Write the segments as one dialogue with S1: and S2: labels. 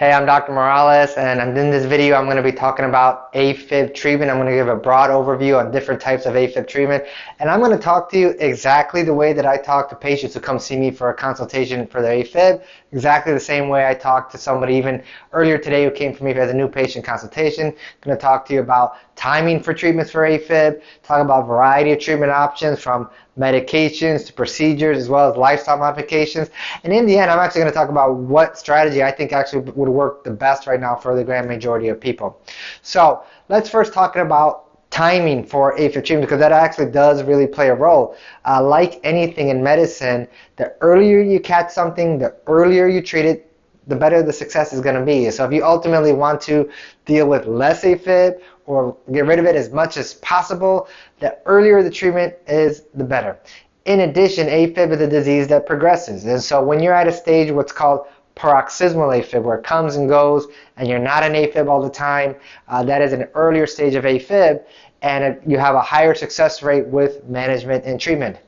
S1: Hey, I'm Dr. Morales, and in this video, I'm going to be talking about AFib treatment. I'm going to give a broad overview on different types of AFib treatment, and I'm going to talk to you exactly the way that I talk to patients who come see me for a consultation for their AFib, exactly the same way I talk to somebody even earlier today who came for me as a new patient consultation. I'm going to talk to you about timing for treatments for AFib, talk about variety of treatment options from medications to procedures as well as lifestyle modifications. And in the end, I'm actually going to talk about what strategy I think actually would work the best right now for the grand majority of people. So let's first talk about timing for AFib treatment because that actually does really play a role. Uh, like anything in medicine, the earlier you catch something, the earlier you treat it, the better the success is going to be. So if you ultimately want to deal with less AFib or get rid of it as much as possible, the earlier the treatment is, the better. In addition, AFib is a disease that progresses. And so when you're at a stage what's called paroxysmal AFib, where it comes and goes, and you're not an AFib all the time, uh, that is an earlier stage of AFib, and it, you have a higher success rate with management and treatment.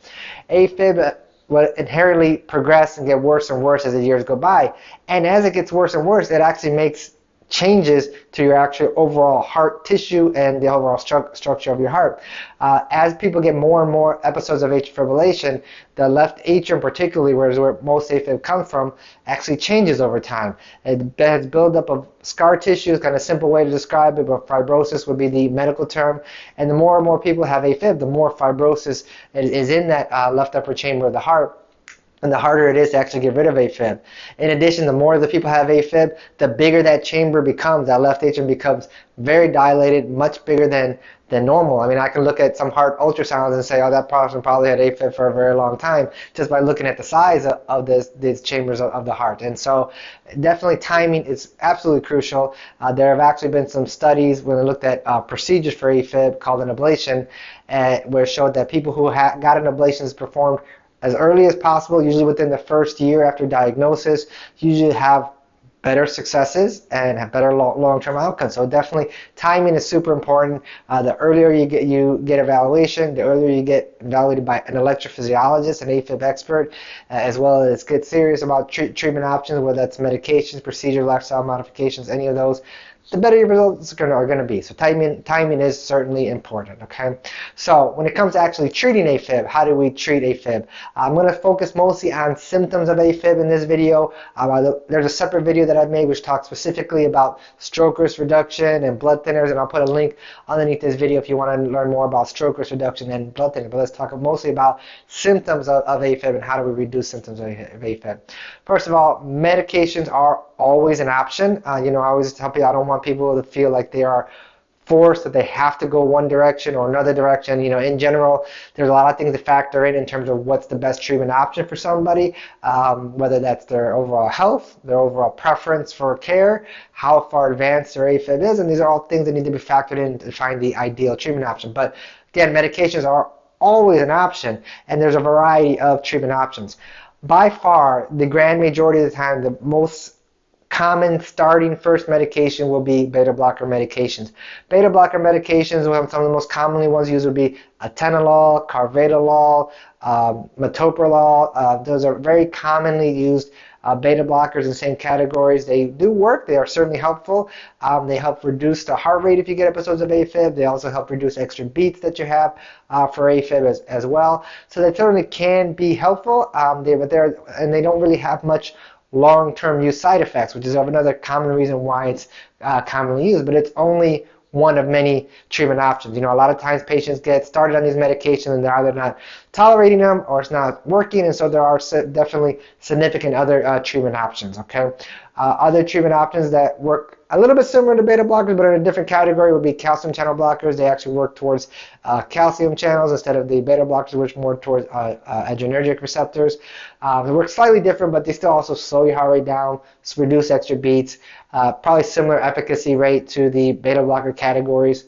S1: AFib will inherently progress and get worse and worse as the years go by. And as it gets worse and worse, it actually makes changes to your actual overall heart tissue and the overall stru structure of your heart. Uh, as people get more and more episodes of atrial fibrillation, the left atrium particularly, where, where most AFib comes from, actually changes over time. It has buildup of scar tissue, kind of a simple way to describe it, but fibrosis would be the medical term. And the more and more people have AFib, the more fibrosis is in that uh, left upper chamber of the heart and the harder it is to actually get rid of AFib. In addition, the more the people have AFib, the bigger that chamber becomes. That left atrium becomes very dilated, much bigger than, than normal. I mean, I can look at some heart ultrasounds and say, oh, that person probably had AFib for a very long time, just by looking at the size of, of this, these chambers of, of, the heart. And so definitely timing is absolutely crucial. Uh, there have actually been some studies when they looked at uh, procedures for AFib called an ablation, uh, where it showed that people who got an ablation performed as early as possible, usually within the first year after diagnosis, usually have better successes and have better long-term outcomes. So definitely timing is super important. Uh, the earlier you get you get evaluation, the earlier you get evaluated by an electrophysiologist, an AFib expert, uh, as well as get serious about treatment options, whether that's medications, procedure, lifestyle modifications, any of those the better your results are going to be. So timing, timing is certainly important, okay? So when it comes to actually treating AFib, how do we treat AFib? I'm going to focus mostly on symptoms of AFib in this video. Um, there's a separate video that I've made which talks specifically about stroke risk reduction and blood thinners, and I'll put a link underneath this video if you want to learn more about stroke risk reduction and blood thinners. But let's talk mostly about symptoms of, of AFib and how do we reduce symptoms of AFib. First of all, medications are always an option. Uh, you know, I always tell people I don't want people to feel like they are forced that they have to go one direction or another direction. You know, in general, there's a lot of things to factor in in terms of what's the best treatment option for somebody, um, whether that's their overall health, their overall preference for care, how far advanced their AFib is, and these are all things that need to be factored in to find the ideal treatment option. But again, medications are always an option, and there's a variety of treatment options. By far, the grand majority of the time, the most common starting first medication will be beta blocker medications. Beta blocker medications, some of the most commonly ones used would be atenolol, carvedilol, um, metoprolol. Uh, those are very commonly used uh, beta blockers in the same categories. They do work. They are certainly helpful. Um, they help reduce the heart rate if you get episodes of AFib. They also help reduce extra beats that you have uh, for AFib as, as well. So they certainly can be helpful. Um, they, but they're and they don't really have much long-term use side effects, which is another common reason why it's uh, commonly used, but it's only one of many treatment options. You know, a lot of times patients get started on these medications and they're either not tolerating them or it's not working, and so there are definitely significant other uh, treatment options, okay? Uh, other treatment options that work a little bit similar to beta blockers, but in a different category would be calcium channel blockers. They actually work towards uh, calcium channels instead of the beta blockers, which more towards uh, uh, adrenergic receptors. Uh, they work slightly different, but they still also slow your heart rate down, reduce extra beats. Uh, probably similar efficacy rate to the beta blocker categories.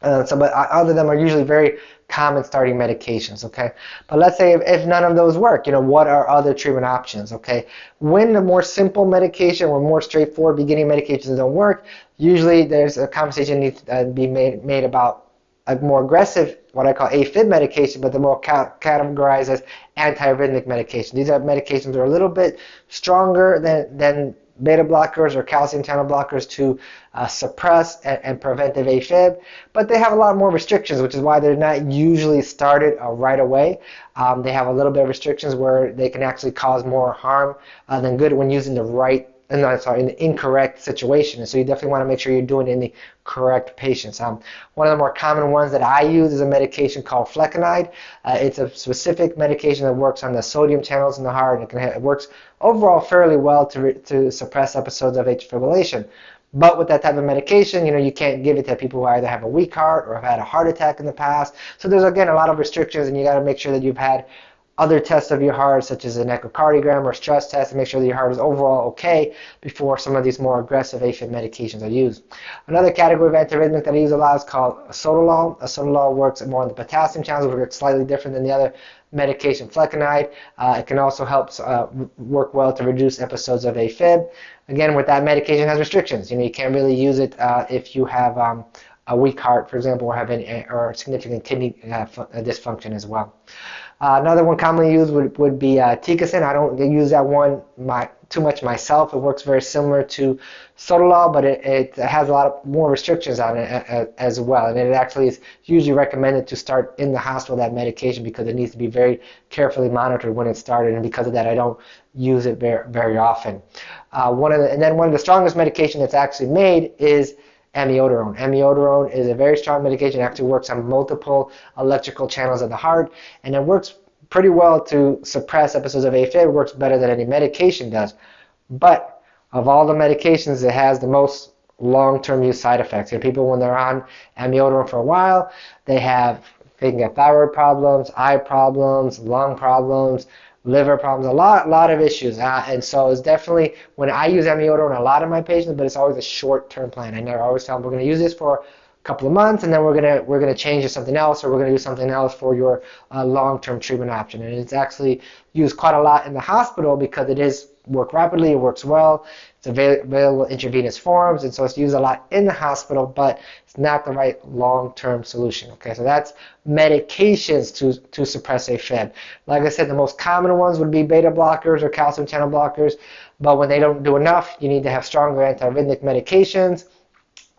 S1: Uh, so, but other than them are usually very common starting medications, okay? But let's say if, if, none of those work, you know, what are other treatment options, okay? When the more simple medication or more straightforward beginning medications don't work, usually there's a conversation needs to be made, made about a more aggressive, what I call AFib medication, but the more ca categorized as antiarrhythmic medication. These are medications that are a little bit stronger than, than beta blockers or calcium channel blockers to uh, suppress and, and, prevent the AFib, but they have a lot more restrictions, which is why they're not usually started uh, right away. Um, they have a little bit of restrictions where they can actually cause more harm uh, than good when using the right no, sorry, in the incorrect situation. so you definitely want to make sure you're doing it in the correct patients. Um, one of the more common ones that I use is a medication called flecainide. Uh, it's a specific medication that works on the sodium channels in the heart, and it, can, it works overall fairly well to, to suppress episodes of atrial fibrillation. But with that type of medication, you know, you can't give it to people who either have a weak heart or have had a heart attack in the past. So there's again a lot of restrictions, and you got to make sure that you've had other tests of your heart, such as an echocardiogram or stress test, to make sure that your heart is overall okay before some of these more aggressive AFib medications are used. Another category of antiarrhythmic that I use a lot is called sotalol. sotalol works more on the potassium channels, which works slightly different than the other medication flecainide. Uh, it can also help uh, work well to reduce episodes of AFib. Again, with that medication has restrictions. You know, you can't really use it uh, if you have um, a weak heart, for example, or have any, or significant kidney uh, dysfunction as well. Uh, another one commonly used would, would be uh. I don't use that one my, too much myself. It works very similar to Sotalol, but it, it has a lot of more restrictions on it uh, uh, as well. And it actually is usually recommended to start in the hospital that medication because it needs to be very carefully monitored when it's started. And because of that, I don't use it very, very often. Uh, one of the, and then one of the strongest medication that's actually made is amiodarone. Amiodarone is a very strong medication. It actually works on multiple electrical channels of the heart, and it works pretty well to suppress episodes of AFib. It works better than any medication does. But of all the medications, it has the most long-term use side effects. You know, people when they're on amiodarone for a while, they have they can get thyroid problems, eye problems, lung problems, liver problems, a lot, lot of issues. Uh, and so it's definitely when I use amiodarone, a lot of my patients, but it's always a short-term plan. I never always tell them we're going to use this for a couple of months, and then we're gonna we're gonna change to something else, or we're gonna do something else for your uh, long-term treatment option. And it's actually used quite a lot in the hospital because it is work rapidly, it works well, it's available intravenous forms, and so it's used a lot in the hospital, but it's not the right long-term solution. Okay, so that's medications to, to suppress AFib. Like I said, the most common ones would be beta blockers or calcium channel blockers, but when they don't do enough, you need to have stronger antiarrhythmic medications.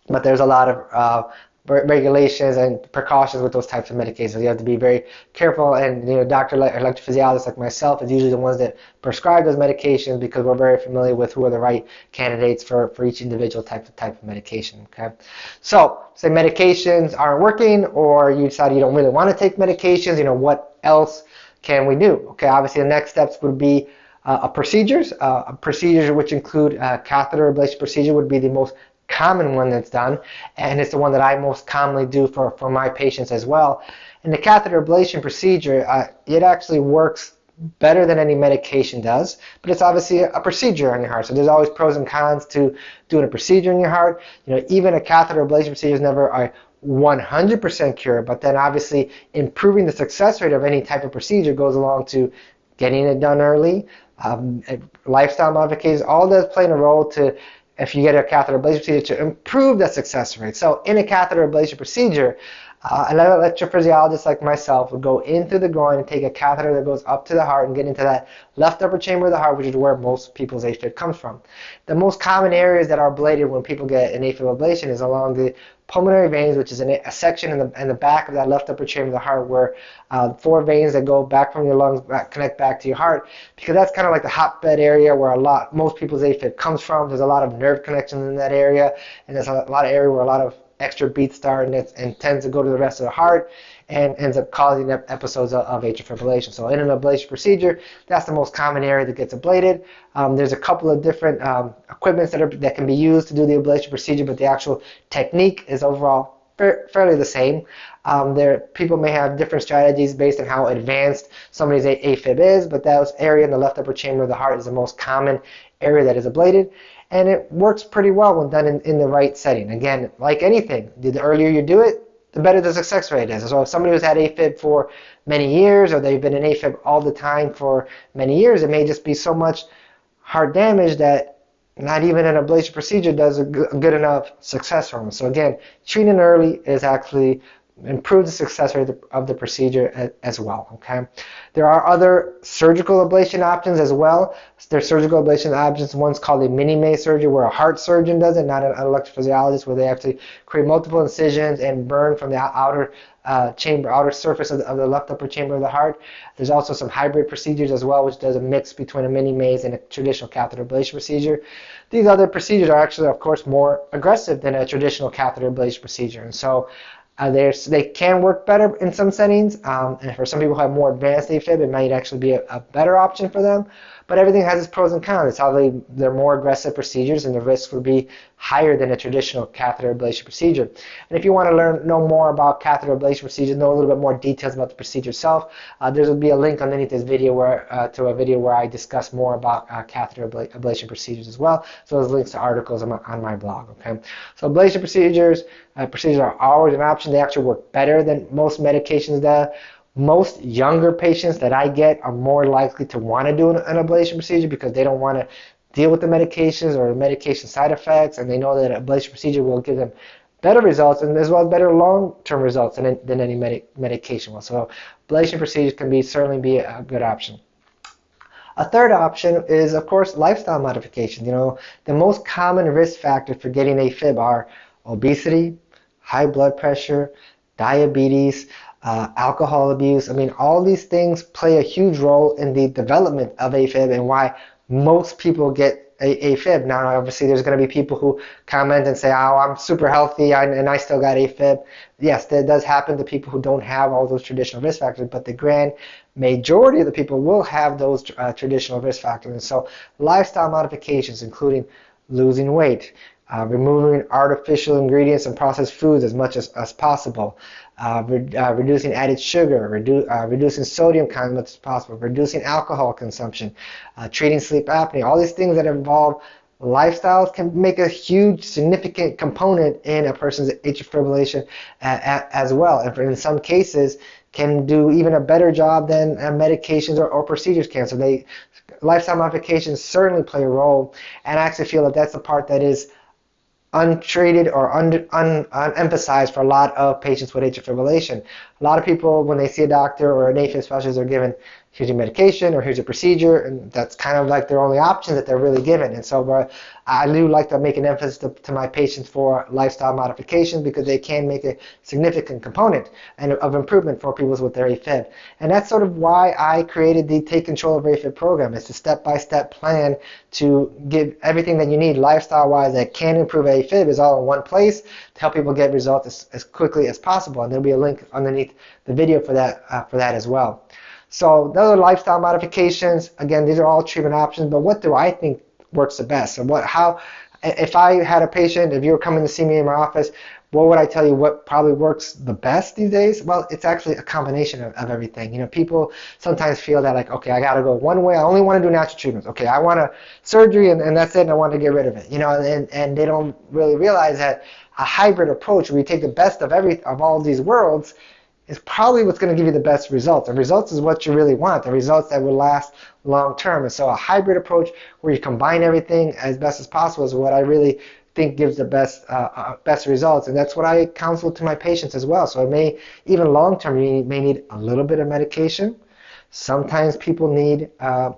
S1: But there's a lot of uh, regulations and precautions with those types of medications. You have to be very careful, and you know, doctor electrophysiologists like myself is usually the ones that prescribe those medications because we're very familiar with who are the right candidates for, for each individual type of type of medication. Okay, so say medications aren't working, or you decide you don't really want to take medications. You know, what else can we do? Okay, obviously the next steps would be uh, procedures. Uh, procedures which include uh, catheter ablation procedure would be the most common one that's done, and it's the one that I most commonly do for, for my patients as well. And the catheter ablation procedure, uh, it actually works better than any medication does, but it's obviously a, procedure on your heart. So there's always pros and cons to doing a procedure in your heart. You know, even a catheter ablation procedure is never a 100% cure, but then obviously improving the success rate of any type of procedure goes along to getting it done early, um, lifestyle modifications, all does play a role to if you get a catheter ablation procedure to improve the success rate. So in a catheter ablation procedure, uh, electrophysiologist like myself would go in through the groin and take a catheter that goes up to the heart and get into that left upper chamber of the heart, which is where most people's AFib comes from. The most common areas that are ablated when people get an AFib ablation is along the pulmonary veins, which is a section in the, in the back of that left upper chamber of the heart where uh, four veins that go back from your lungs back, connect back to your heart, because that's kind of like the hotbed area where a lot, most people's AFib comes from. There's a lot of nerve connections in that area, and there's a lot of area where a lot of extra beats start and, and tends to go to the rest of the heart and ends up causing episodes of, atrial fibrillation. So in an ablation procedure, that's the most common area that gets ablated. Um, there's a couple of different um, equipments that, are, that can be used to do the ablation procedure, but the actual technique is overall fairly the same. Um, there, people may have different strategies based on how advanced somebody's AFib is, but that area in the left upper chamber of the heart is the most common area that is ablated and it works pretty well when done in, in the right setting. Again, like anything, the earlier you do it, the better the success rate is. So if somebody who's had AFib for many years or they've been in AFib all the time for many years, it may just be so much heart damage that not even an ablation procedure does a good enough success for them. So again, treating early is actually improve the success rate of the procedure as well. Okay, there are other surgical ablation options as well. There's surgical ablation options. One's called a mini maze surgery, where a heart surgeon does it, not an electrophysiologist, where they have to create multiple incisions and burn from the outer uh, chamber, outer surface of the, of the, left upper chamber of the heart. There's also some hybrid procedures as well, which does a mix between a mini maze and a traditional catheter ablation procedure. These other procedures are actually, of course, more aggressive than a traditional catheter ablation procedure, and so uh, they can work better in some settings, um, and for some people who have more advanced AFib, it might actually be a, a, better option for them. But everything has its pros and cons. It's how they, they're more aggressive procedures, and the risk would be higher than a traditional catheter ablation procedure. And if you want to learn know more about catheter ablation procedures, know a little bit more details about the procedure itself, uh, there will be a link underneath this video where uh, to a video where I discuss more about uh, catheter abla ablation procedures as well. So there's links to articles on my, on my blog. Okay, so ablation procedures uh, procedures are always an option. They actually work better than most medications that most younger patients that I get are more likely to want to do an ablation procedure because they don't want to deal with the medications or medication side effects, and they know that an ablation procedure will give them better results and as well as better long-term results than, than any medi medication will. So ablation procedures can be certainly be a good option. A third option is, of course, lifestyle modification. You know, the most common risk factors for getting AFib are obesity, high blood pressure, diabetes, uh, alcohol abuse. I mean, all these things play a huge role in the development of AFib and why most people get a, AFib. Now, obviously, there's going to be people who comment and say, "Oh, I'm super healthy and I still got AFib." Yes, that does happen to people who don't have all those traditional risk factors, but the grand majority of the people will have those uh, traditional risk factors. And so, lifestyle modifications, including losing weight, uh, removing artificial ingredients and processed foods as much as, as possible, uh, re- uh, reducing added sugar, redu- uh, reducing sodium content as much as possible, reducing alcohol consumption, uh, treating sleep apnea. All these things that involve lifestyles can make a huge, significant component in a person's atrial fibrillation as well. And in some cases, can do even a better job than uh, medications or, or procedures can. So they lifestyle modifications certainly play a role, and I actually feel that that's the part that is untreated or un, un, unemphasized for a lot of patients with atrial fibrillation. A lot of people, when they see a doctor or an AFib specialist, are given here's your medication or here's your procedure, and that's kind of like their only option that they're really given. And so I do like to make an emphasis to, to, my patients for lifestyle modifications because they can make a significant component and of improvement for people with their AFib. And that's sort of why I created the Take Control of AFib program. It's a step-by-step plan to give everything that you need lifestyle-wise that can improve AFib is all in one place to help people get results as, as quickly as possible. And there'll be a link underneath the video for that uh, for that as well. So those are lifestyle modifications. Again, these are all treatment options, but what do I think works the best? And what, how, if I had a patient, if you were coming to see me in my office, what would I tell you what probably works the best these days? Well, it's actually a combination of, of everything. You know, people sometimes feel that like, okay, I got to go one way. I only want to do natural treatments. Okay, I want a surgery and, and that's it and I want to get rid of it. You know, and, and they don't really realize that a hybrid approach where you take the best of every of all these worlds is probably what's going to give you the best results. The results is what you really want, the results that will last long term. And so a hybrid approach where you combine everything as best as possible is what I really think gives the best uh, uh, best results. And that's what I counsel to my patients as well. So it may, even long term, you may need a little bit of medication. Sometimes people need uh,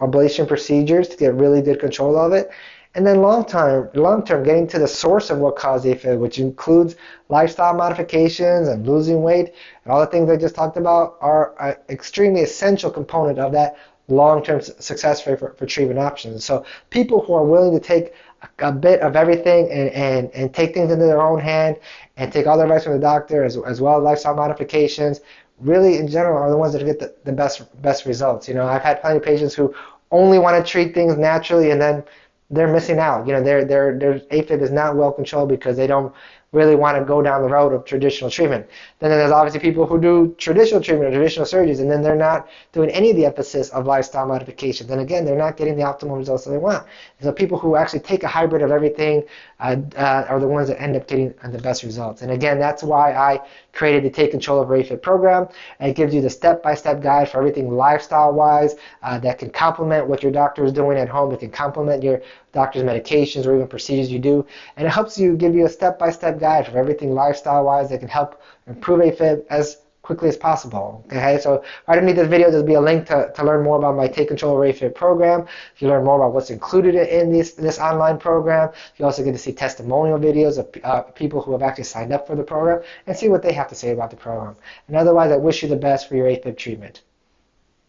S1: ablation procedures to get really good control of it. And then long term, long term, getting to the source of what caused the AFib, which includes lifestyle modifications and losing weight, and all the things I just talked about are an extremely essential component of that long-term success rate for, for treatment options. So people who are willing to take a, a bit of everything and, and, and take things into their own hand and take all the advice from the doctor as, as well as lifestyle modifications, really in general are the ones that get the, the best best results. You know, I've had plenty of patients who only want to treat things naturally and then they're missing out. You know, their their their AFib is not well controlled because they don't really want to go down the road of traditional treatment. Then there's obviously people who do traditional treatment or traditional surgeries, and then they're not doing any of the emphasis of lifestyle modification. And again, they're not getting the optimal results that they want. So people who actually take a hybrid of everything uh, uh, are the ones that end up getting the best results. And again, that's why I created the Take Control of AFib program. It gives you the step-by-step guide for everything lifestyle-wise uh, that can complement what your doctor is doing at home. It can complement your doctor's medications or even procedures you do. And it helps you give you a step-by-step guide for everything lifestyle-wise that can help improve AFib as quickly as possible. Okay, so right underneath this video, there'll be a link to, to learn more about my Take Control AFib program. If you learn more about what's included in this, this online program, you also get to see testimonial videos of uh, people who have actually signed up for the program and see what they have to say about the program. And otherwise, I wish you the best for your AFib treatment.